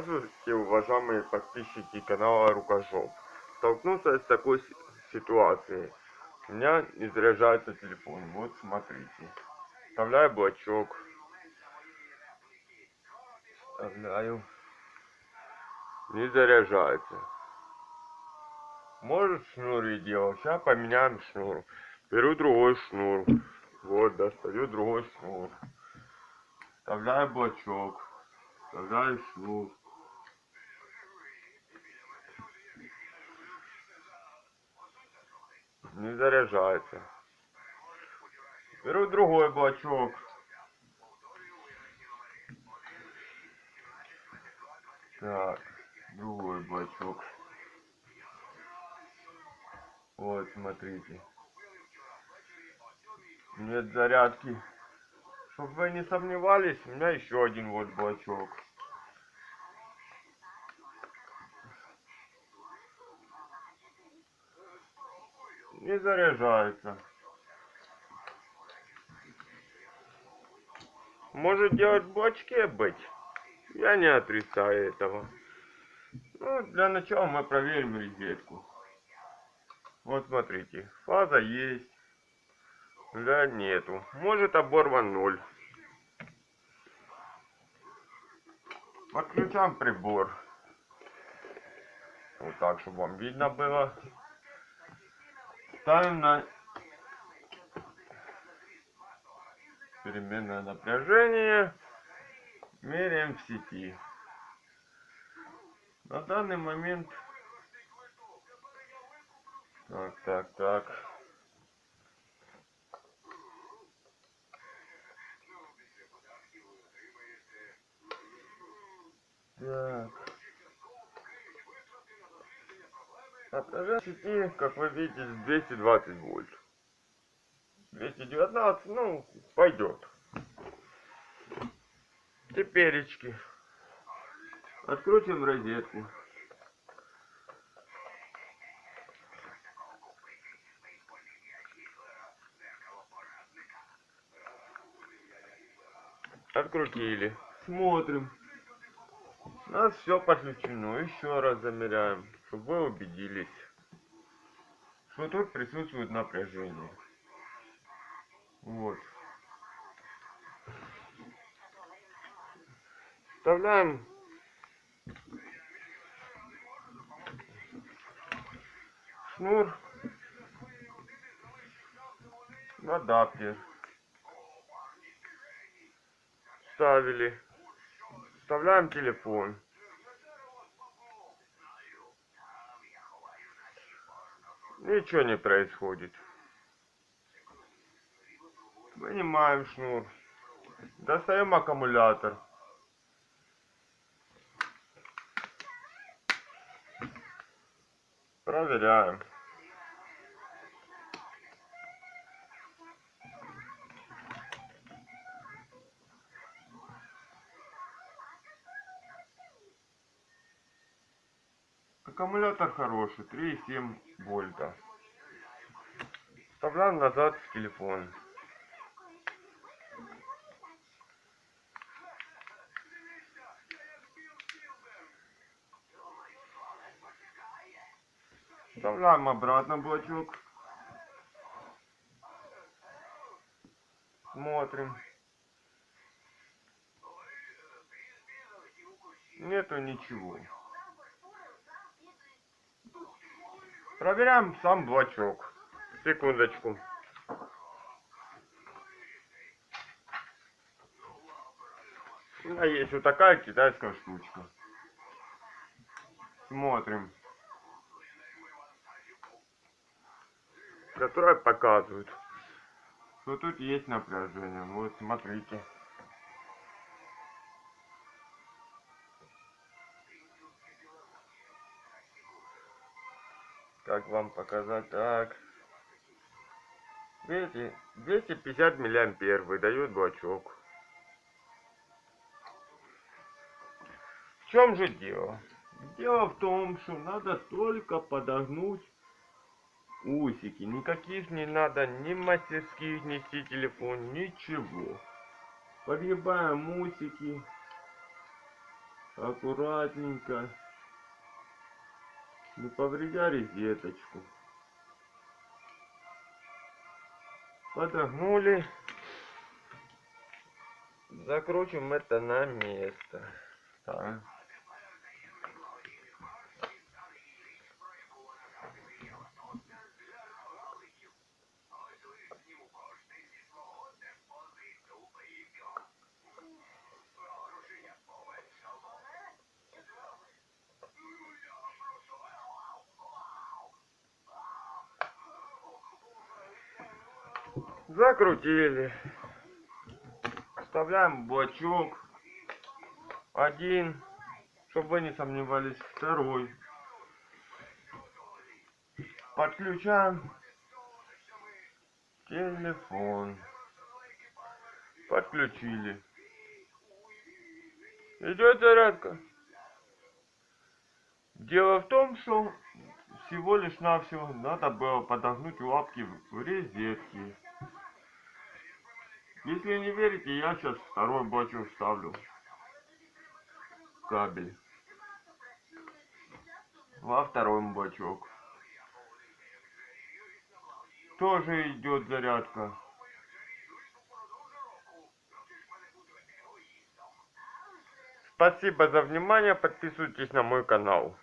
Здравствуйте, уважаемые подписчики канала Рукожоп. Столкнулся с такой ситуацией. У меня не заряжается телефон. Вот смотрите. Вставляю блочок. Вставляю. Не заряжается. Может шнур и делал. Сейчас поменяем шнур. Беру другой шнур. Вот, достаю другой шнур. Вставляю блочок. Вставляю шнур. Не заряжается. Беру другой блочок. Так, другой блочок. Вот, смотрите. Нет зарядки. Чтобы вы не сомневались, у меня еще один вот блочок. Не заряжается. Может делать в быть. Я не отрицаю этого. Ну, для начала мы проверим розетку. Вот смотрите, фаза есть. Да, нету. Может оборван ноль. Подключаем прибор. Вот так, чтобы вам видно было. Ставим на переменное напряжение. Меряем в сети. На данный момент... Так, так, так. Напряжение сети, как вы видите, 220 вольт. 219, ну, пойдет. Теперечки. Открутим розетку. Открутили. Смотрим. У нас все подключено. Еще раз замеряем, чтобы вы убедились, что тут присутствует напряжение. Вот. Вставляем шнур в адаптер. Вставили. Вставляем телефон. Ничего не происходит. Вынимаем шнур. Достаем аккумулятор. Проверяем. Аккумулятор хороший, 3,7 вольта. Вставляем назад в телефон. Вставляем обратно блочок. Смотрим. Нету ничего. Проверяем сам блочок. Секундочку. Меня есть вот такая китайская штучка. Смотрим. Которая показывает, что тут есть напряжение. Вот смотрите. Как вам показать? Так. Видите 250 миллиампер выдает блочок. В чем же дело? Дело в том что надо только подогнуть усики. Никаких не надо ни мастерских нести телефон ничего. Подгибаем усики. Аккуратненько, не повредя розеточку. Подогнули. Закручиваем это на место. Так. Закрутили. Вставляем блочок. Один. Чтобы вы не сомневались. Второй. Подключаем телефон. Подключили. Идет зарядка. Дело в том, что всего лишь навсего надо было подогнуть лапки в розетки. Если не верите, я сейчас второй бачок вставлю. Кабель. Во второй бачок. Тоже идет зарядка. Спасибо за внимание. Подписывайтесь на мой канал.